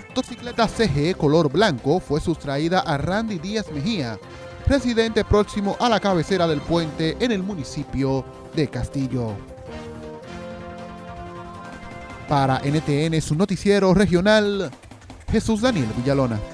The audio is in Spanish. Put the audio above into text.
Motocicleta CG color blanco fue sustraída a Randy Díaz Mejía, residente próximo a la cabecera del puente en el municipio de Castillo. Para NTN, su noticiero regional, Jesús Daniel Villalona.